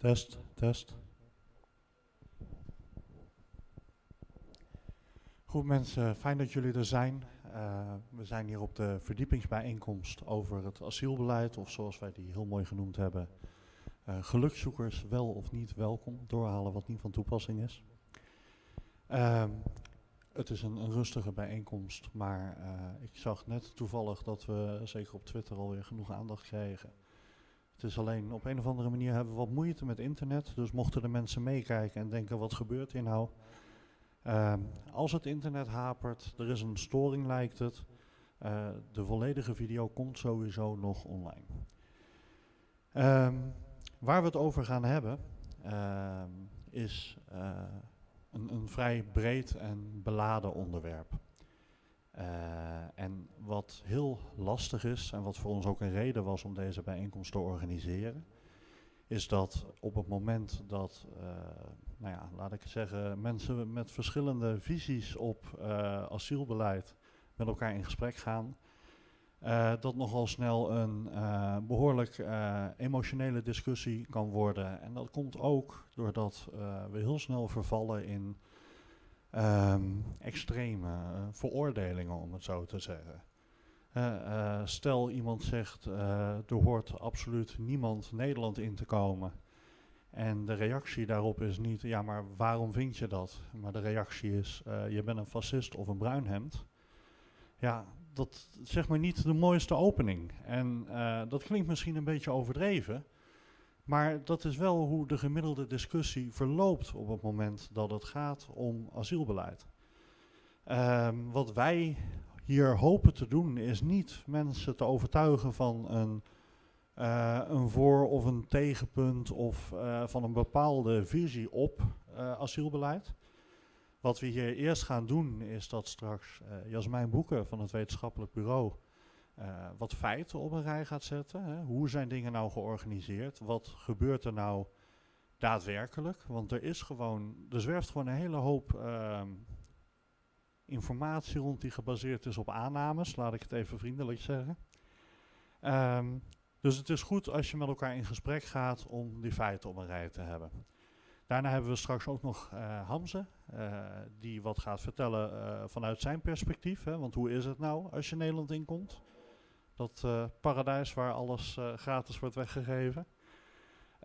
Test, test. Goed mensen, fijn dat jullie er zijn. Uh, we zijn hier op de verdiepingsbijeenkomst over het asielbeleid, of zoals wij die heel mooi genoemd hebben, uh, gelukzoekers wel of niet welkom, doorhalen wat niet van toepassing is. Uh, het is een, een, rustige bijeenkomst, maar uh, ik zag net toevallig dat we zeker op Twitter alweer genoeg aandacht kregen het is alleen op een of andere manier hebben we wat moeite met internet. Dus mochten de mensen meekijken en denken wat gebeurt hier nou. Uh, als het internet hapert, er is een storing lijkt het. Uh, de volledige video komt sowieso nog online. Um, waar we het over gaan hebben uh, is uh, een, een vrij breed en beladen onderwerp. Uh, en wat heel lastig is en wat voor ons ook een reden was om deze bijeenkomst te organiseren, is dat op het moment dat, uh, nou ja, laat ik zeggen, mensen met verschillende visies op uh, asielbeleid met elkaar in gesprek gaan, dat nogal snel een behoorlijk emotionele discussie kan worden. En dat komt ook doordat we heel snel vervallen in um, extreme uh, veroordelingen, om het zo te zeggen. Uh, uh, stel iemand zegt, er hoort absoluut niemand Nederland in te komen. En de reactie daarop is niet, ja maar waarom vind je dat? Maar de reactie is, je bent een fascist of een bruinhemd. Ja, dat is zeg maar niet de mooiste opening. En dat klinkt misschien een beetje overdreven. Maar dat is wel hoe de gemiddelde discussie verloopt op het moment dat het gaat om asielbeleid. Um, wat wij hier hopen te doen is niet mensen te overtuigen van een, uh, een voor- of een tegenpunt of uh, van een bepaalde visie op uh, asielbeleid. Wat we hier eerst gaan doen is dat straks Jasmijn Boeken van het wetenschappelijk bureau uh, wat feiten op een rij gaat zetten. Hè. Hoe zijn dingen nou georganiseerd? Wat gebeurt er nou daadwerkelijk? Want er is gewoon, er zwerft gewoon een hele hoop uh, informatie rond die gebaseerd is op aannames, laat ik het even vriendelijk zeggen. Um, dus het is goed als je met elkaar in gesprek gaat om die feiten op een rij te hebben. Daarna hebben we straks ook nog uh, Hamze, uh, die wat gaat vertellen vanuit zijn perspectief. Hè, want hoe is het nou als je Nederland inkomt? Dat uh, paradijs waar alles uh, gratis wordt weggegeven.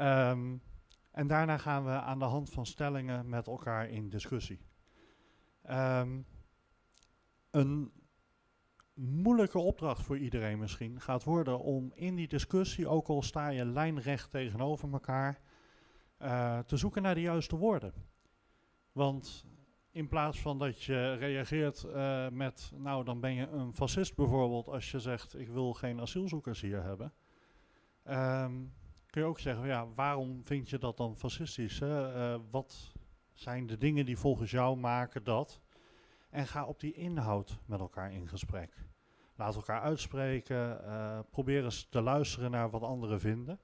Um, en daarna gaan we aan de hand van stellingen met elkaar in discussie. Um, een moeilijke opdracht voor iedereen misschien gaat worden om in die discussie, ook al sta je lijnrecht tegenover elkaar, uh, te zoeken naar de juiste woorden. Want in plaats van dat je reageert uh, met, nou dan ben je een fascist bijvoorbeeld als je zegt ik wil geen asielzoekers hier hebben. Um, kun je ook zeggen, ja, waarom vind je dat dan fascistisch? Hè? Uh, wat zijn de dingen die volgens jou maken dat? En ga op die inhoud met elkaar in gesprek. Laat elkaar uitspreken, uh, probeer eens te luisteren naar wat anderen vinden.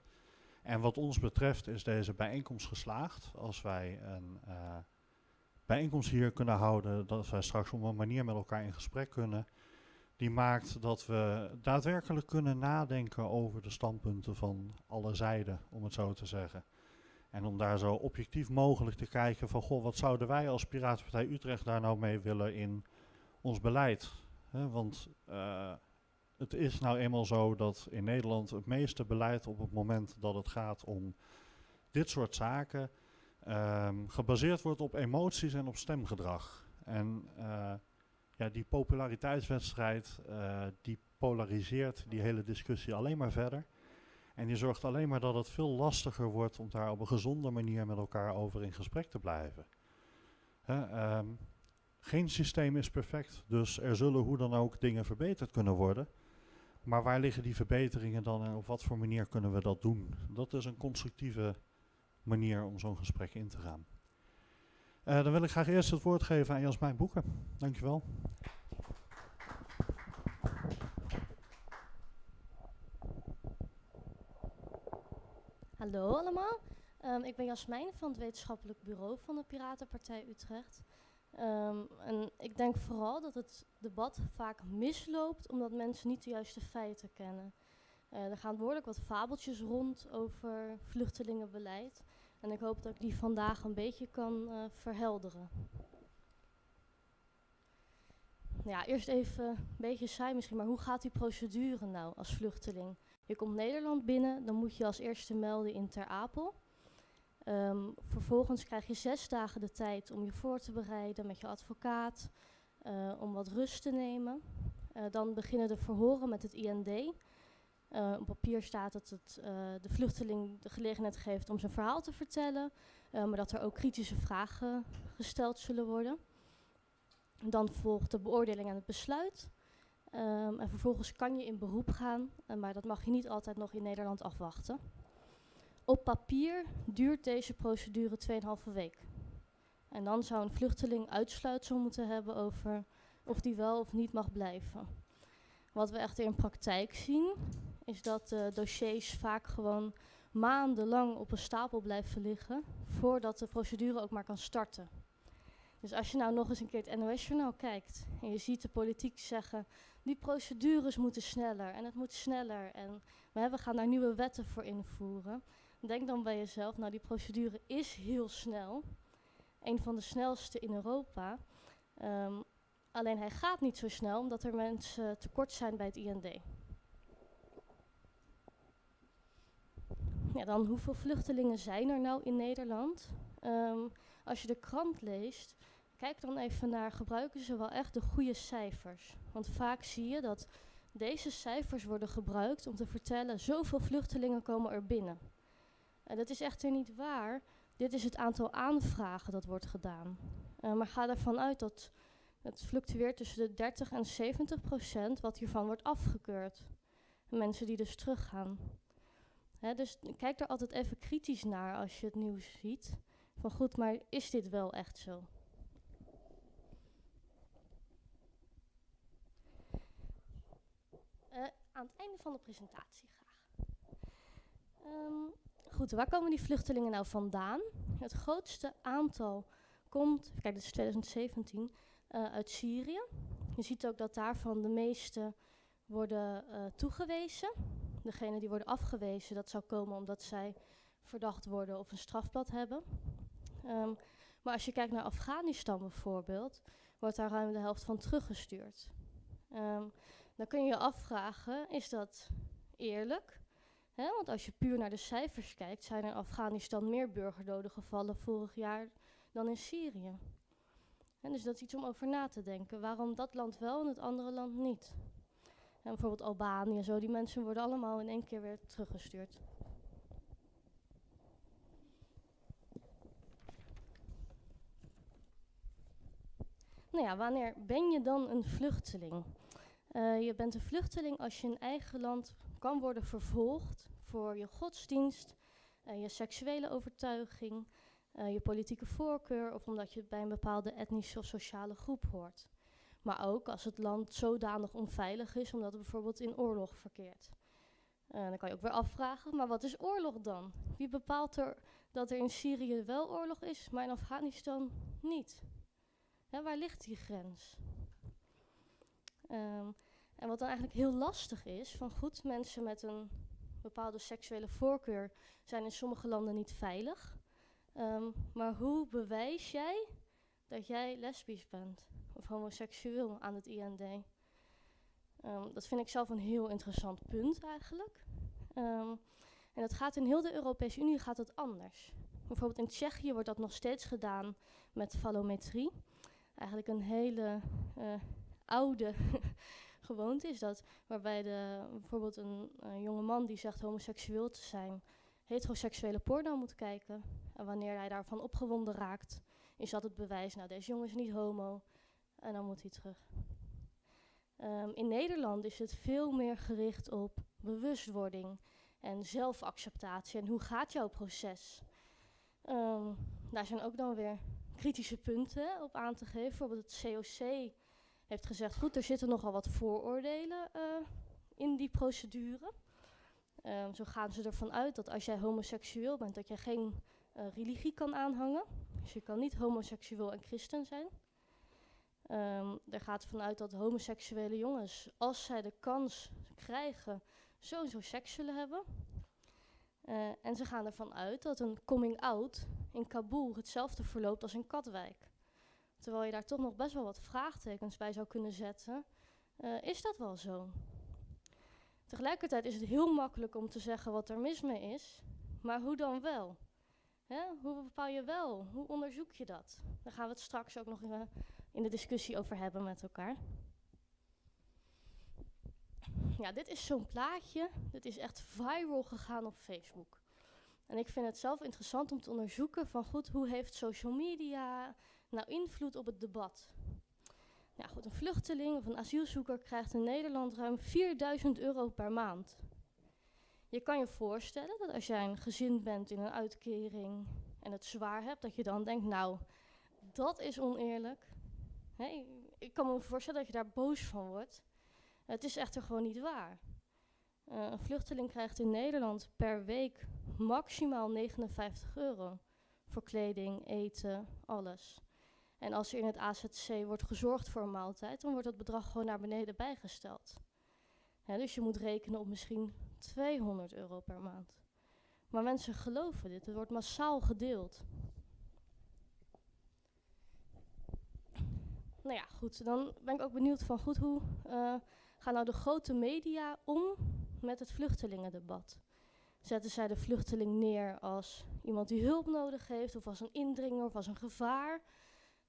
En wat ons betreft is deze bijeenkomst geslaagd als wij een bijeenkomst hier kunnen houden, dat wij straks op een manier met elkaar in gesprek kunnen, die maakt dat we daadwerkelijk kunnen nadenken over de standpunten van alle zijden, om het zo te zeggen. En om daar zo objectief mogelijk te kijken van, goh, wat zouden wij als Piratenpartij Utrecht daar nou mee willen in ons beleid? Want uh, het is nou eenmaal zo dat in Nederland het meeste beleid op het moment dat het gaat om dit soort zaken, um, gebaseerd wordt op emoties en op stemgedrag. En uh, ja, die populariteitswedstrijd, uh, die polariseert die hele discussie alleen maar verder. En die zorgt alleen maar dat het veel lastiger wordt om daar op een gezonde manier met elkaar over in gesprek te blijven. Um, geen systeem is perfect, dus er zullen hoe dan ook dingen verbeterd kunnen worden. Maar waar liggen die verbeteringen dan en op wat voor manier kunnen we dat doen? Dat is een constructieve manier om zo'n gesprek in te gaan. Uh, dan wil ik graag eerst het woord geven aan Jasmijn Boeken. Dankjewel. Hallo allemaal, um, ik ben Jasmijn van het wetenschappelijk bureau van de Piratenpartij Utrecht. Um, en ik denk vooral dat het debat vaak misloopt omdat mensen niet de juiste feiten kennen. Uh, er gaan behoorlijk wat fabeltjes rond over vluchtelingenbeleid. En ik hoop dat ik die vandaag een beetje kan uh, verhelderen. Ja, eerst even een beetje saai misschien, maar hoe gaat die procedure nou als vluchteling? Je komt Nederland binnen, dan moet je als eerste melden in Ter Apel. Um, vervolgens krijg je zes dagen de tijd om je voor te bereiden met je advocaat, uh, om wat rust te nemen. Uh, dan beginnen de verhoren met het IND. Uh, op papier staat dat het de vluchteling de gelegenheid geeft om zijn verhaal te vertellen, maar dat er ook kritische vragen gesteld zullen worden. Dan volgt de beoordeling en het besluit. Um, en vervolgens kan je in beroep gaan, maar dat mag je niet altijd nog in Nederland afwachten. Op papier duurt deze procedure 2,5 week. En dan zou een vluchteling uitsluitsel moeten hebben over of die wel of niet mag blijven. Wat we echter in praktijk zien, is dat de dossiers vaak gewoon maandenlang op een stapel blijven liggen voordat de procedure ook maar kan starten. Dus als je nou nog eens een keer het NOS-journaal kijkt en je ziet de politiek zeggen, die procedures moeten sneller en het moet sneller en we gaan daar nieuwe wetten voor invoeren, Denk dan bij jezelf, nou die procedure is heel snel. Een van de snelste in Europa. Um, alleen hij gaat niet zo snel omdat er mensen tekort zijn bij het IND. Ja, dan hoeveel vluchtelingen zijn er nou in Nederland? Um, als je de krant leest, kijk dan even naar, gebruiken ze wel echt de goede cijfers? Want vaak zie je dat deze cijfers worden gebruikt om te vertellen, zoveel vluchtelingen komen er binnen. Uh, dat is echter niet waar. Dit is het aantal aanvragen dat wordt gedaan. Uh, maar ga ervan uit dat het fluctueert tussen de 30 en 70 procent wat hiervan wordt afgekeurd. Mensen die dus teruggaan. Dus kijk er altijd even kritisch naar als je het nieuws ziet. Van goed, maar is dit wel echt zo? Uh, aan het einde van de presentatie graag. Um, Goed, waar komen die vluchtelingen nou vandaan? Het grootste aantal komt, kijk, dit is 2017, uh, eh, uit Syrië. Je ziet ook dat daarvan de meeste worden uh, toegewezen. Degene die worden afgewezen, dat zou komen omdat zij verdacht worden of een strafblad hebben. Um, maar als je kijkt naar Afghanistan bijvoorbeeld, wordt daar ruim de helft van teruggestuurd. Um, dan kun je je afvragen, is dat eerlijk? want als je puur naar de cijfers kijkt, zijn er in Afghanistan meer burgerdoden gevallen vorig jaar dan in Syrië. dus dat is iets om over na te denken. Waarom dat land wel en het andere land niet? En bijvoorbeeld Albanië en zo, die mensen worden allemaal in één keer weer teruggestuurd. Nou ja, wanneer ben je dan een vluchteling? Uh, je bent een vluchteling als je in eigen land kan worden vervolgd voor je godsdienst, uh, je seksuele overtuiging, uh, je politieke voorkeur of omdat je bij een bepaalde etnische of sociale groep hoort. Maar ook als het land zodanig onveilig is omdat het bijvoorbeeld in oorlog verkeert. Uh, dan kan je ook weer afvragen, maar wat is oorlog dan? Wie bepaalt er dat er in Syrië wel oorlog is, maar in Afghanistan niet? Waar ligt die grens? Um, en wat dan eigenlijk heel lastig is, van goed, mensen met een bepaalde seksuele voorkeur zijn in sommige landen niet veilig. Um, maar hoe bewijs jij dat jij lesbisch bent of homoseksueel aan het IND? Ehm, dat vind ik zelf een heel interessant punt eigenlijk. Um, en dat gaat in heel de Europese Unie gaat het anders. Bijvoorbeeld in Tsjechië wordt dat nog steeds gedaan met fallometrie. Eigenlijk een hele uh, oude gewoonte is dat waarbij de, bijvoorbeeld een, een jonge man die zegt homoseksueel te zijn, heteroseksuele porno moet kijken. En wanneer hij daarvan opgewonden raakt, is dat het bewijs, nou deze jongen is niet homo en dan moet hij terug. Um, in Nederland is het veel meer gericht op bewustwording en zelfacceptatie en hoe gaat jouw proces. Um, daar zijn ook dan weer kritische punten op aan te geven. Bijvoorbeeld het COC heeft gezegd, goed, er zitten nogal wat vooroordelen uh, in die procedure. Um, zo gaan ze ervan uit dat als jij homoseksueel bent, dat je geen uh, religie kan aanhangen. Dus je kan niet homoseksueel en christen zijn. Um, er gaat vanuit dat homoseksuele jongens, als zij de kans krijgen, sowieso seks zullen hebben. Eh, en ze gaan ervan uit dat een coming out in Kabul hetzelfde verloopt als in Katwijk. Terwijl je daar toch nog best wel wat vraagtekens bij zou kunnen zetten. Eh, is dat wel zo? Tegelijkertijd is het heel makkelijk om te zeggen wat er mis mee is, maar hoe dan wel? Hè? Hoe bepaal je wel? Hoe onderzoek je dat? Daar gaan we het straks ook nog in, in de discussie over hebben met elkaar. Ja, dit is zo'n plaatje. Dit is echt viral gegaan op Facebook. En ik vind het zelf interessant om te onderzoeken van goed, hoe heeft social media nou invloed op het debat? Ja, goed, een vluchteling of een asielzoeker krijgt in Nederland ruim 4000 euro per maand. Je kan je voorstellen dat als jij een gezin bent in een uitkering en het zwaar hebt, dat je dan denkt, nou, dat is oneerlijk. Ik kan me voorstellen dat je daar boos van wordt. Het is echter gewoon niet waar. Uh, een vluchteling krijgt in Nederland per week maximaal 59 euro voor kleding, eten, alles. En als er in het AZC wordt gezorgd voor een maaltijd, dan wordt dat bedrag gewoon naar beneden bijgesteld. dus je moet rekenen op misschien 200 euro per maand. Maar mensen geloven dit, het wordt massaal gedeeld. Nou ja, goed, dan ben ik ook benieuwd van goed, hoe uh, gaan nou de grote media om met het vluchtelingendebat? Zetten zij de vluchteling neer als iemand die hulp nodig heeft, of als een indringer, of als een gevaar?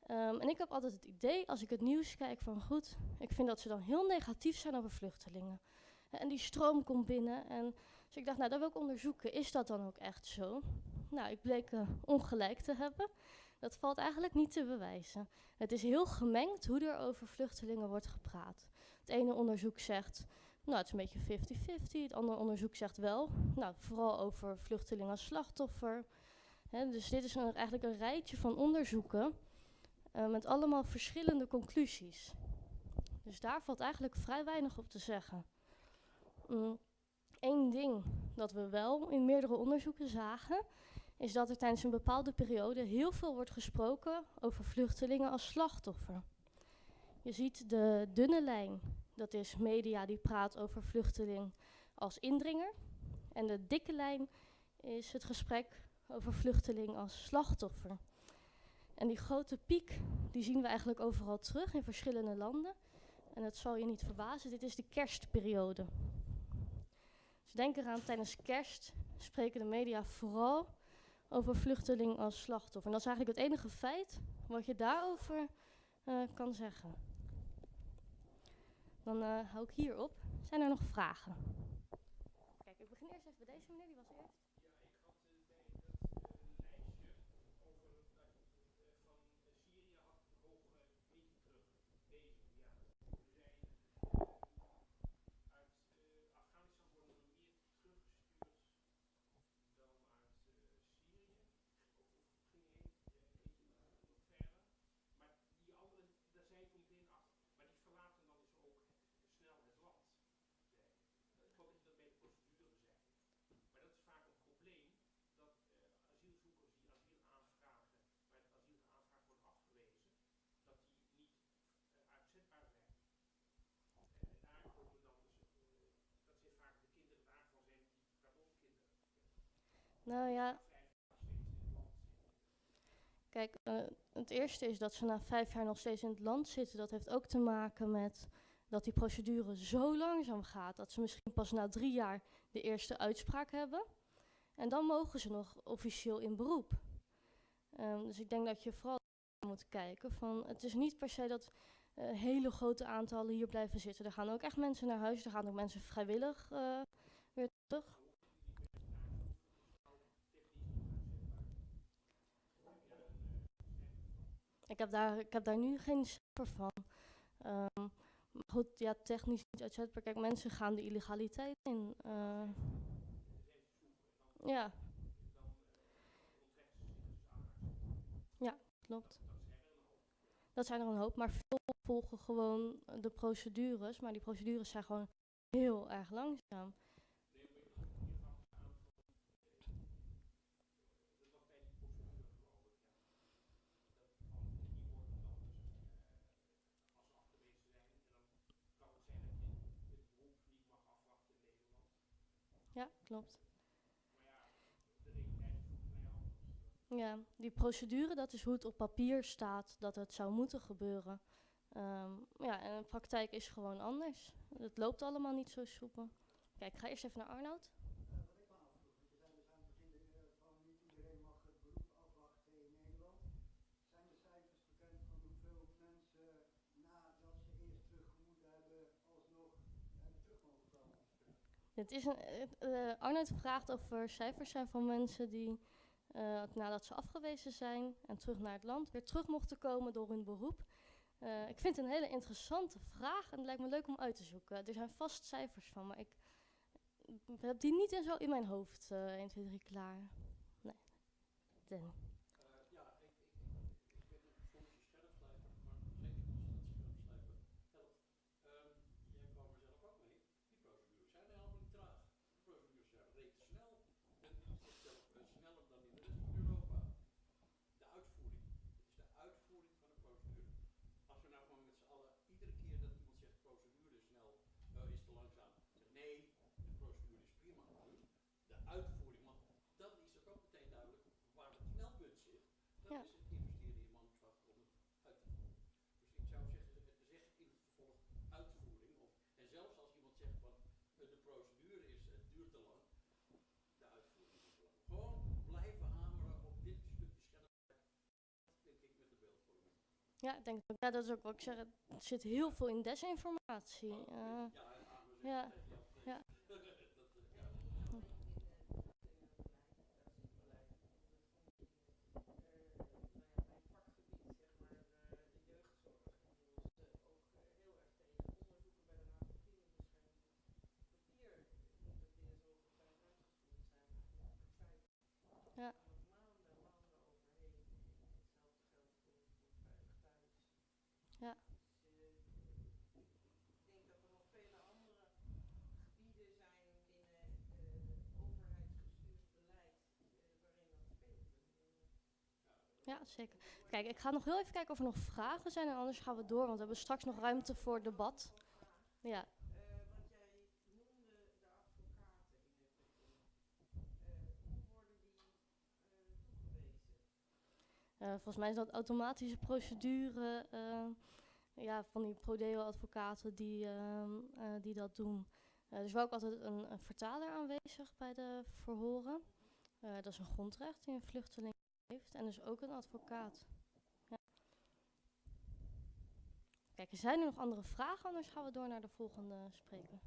Um, en ik heb altijd het idee, als ik het nieuws kijk, van goed, ik vind dat ze dan heel negatief zijn over vluchtelingen. En die stroom komt binnen. En dus ik dacht, nou, dat wil ik onderzoeken. Is dat dan ook echt zo? Nou, ik bleek uh, ongelijk te hebben. Dat valt eigenlijk niet te bewijzen. Het is heel gemengd hoe er over vluchtelingen wordt gepraat. Het ene onderzoek zegt, nou, het is een beetje 50-50. Het andere onderzoek zegt wel, nou, vooral over vluchtelingen als slachtoffer. dus dit is eigenlijk een rijtje van onderzoeken uh, met allemaal verschillende conclusies. Dus daar valt eigenlijk vrij weinig op te zeggen. Eén mm, ding dat we wel in meerdere onderzoeken zagen, is dat er tijdens een bepaalde periode heel veel wordt gesproken over vluchtelingen als slachtoffer. Je ziet de dunne lijn, dat is media die praat over vluchteling als indringer. En de dikke lijn is het gesprek over vluchteling als slachtoffer. En die grote piek, die zien we eigenlijk overal terug in verschillende landen. En dat zal je niet verbazen, dit is de kerstperiode. Dus denk eraan, tijdens kerst spreken de media vooral over vluchteling als slachtoffer. En dat is eigenlijk het enige feit wat je daarover uh, kan zeggen. Dan uh, hou ik hier op. Zijn er nog vragen? Kijk, ik begin eerst even bij deze meneer, die was eerst. Nou ja. Kijk, uh, het eerste is dat ze na vijf jaar nog steeds in het land zitten. Dat heeft ook te maken met dat die procedure zo langzaam gaat dat ze misschien pas na drie jaar de eerste uitspraak hebben. En dan mogen ze nog officieel in beroep. Um, dus ik denk dat je vooral moet kijken van het is niet per se dat uh, hele grote aantallen hier blijven zitten. Er gaan ook echt mensen naar huis, er gaan ook mensen vrijwillig uh, weer terug. Ik heb daar, ik heb daar nu geen cijfer van. Um, maar goed, ja, technisch niet uitzetbaar. Kijk, mensen gaan de illegaliteit in. Uh, ja. Ja, klopt. Dat zijn er een hoop, maar veel volgen gewoon de procedures. Maar die procedures zijn gewoon heel erg langzaam. Ja, klopt. Ja, die procedure, dat is hoe het op papier staat dat het zou moeten gebeuren. Ehm, ja, en de praktijk is gewoon anders. Het loopt allemaal niet zo soepel. Kijk, ik ga eerst even naar Arnoud. Het is een, eh, eh, Arnoud vraagt of er cijfers zijn van mensen die eh, nadat ze afgewezen zijn en terug naar het land weer terug mochten komen door hun beroep. Eh, ik vind het een hele interessante vraag en het lijkt me leuk om uit te zoeken. Er zijn vast cijfers van, maar ik heb die niet in, zo in mijn hoofd eh 1, 2, 3 klaar. Nee. Danny. Eh, ja, ik, ik, ik, ik ben een soms een scherpslijper, maar zeker als dat scherpslijpen helpt. Ehm, jij kwam er zelf ook mee. Die procedures zijn helemaal niet traag. De procedures zijn reeds snel. En die zit zelf eh, sneller dan in de rest van Europa. De uitvoering. Het is de uitvoering van de procedure. Als we nou gewoon met z'n allen, iedere keer dat iemand zegt procedure is snel, eh, is te langzaam. Zeg nee, de procedure is prima. De uitvoering, want dan is het ook meteen duidelijk waar het knelpunt zit. Dat Ja. is het investeren in mankracht om het uit te voeren. Dus ik zou zeggen, zeg in het vervolg uitvoering. Of, en zelfs als iemand zegt van eh, de procedure is, het duurt te lang, de uitvoering is belangrijk. Gewoon blijven hameren op dit stukje scherp, denk ik, met de beeldvorming. Ja, ik denk ja, dat is ook wat ik zeg. Er zit heel veel in desinformatie. Eh. ja, en aan we ja, zeggen tegen jou, ja. dat, eh, ja. Ja. Ja. Ja, zeker. Kijk, ik ga nog heel even kijken of er nog vragen zijn en anders gaan we door, want we hebben straks nog ruimte voor debat. Ja. Volgens mij is dat automatische procedure eh, ja, van die prodeo-advocaten die, ehm, eh, die dat doen. Eh, er is wel ook altijd een, een vertaler aanwezig bij de verhoren. Eh, dat is een grondrecht die een vluchteling heeft. En dus ook een advocaat. Ja. Kijk, er zijn er nog andere vragen, anders gaan we door naar de volgende spreker.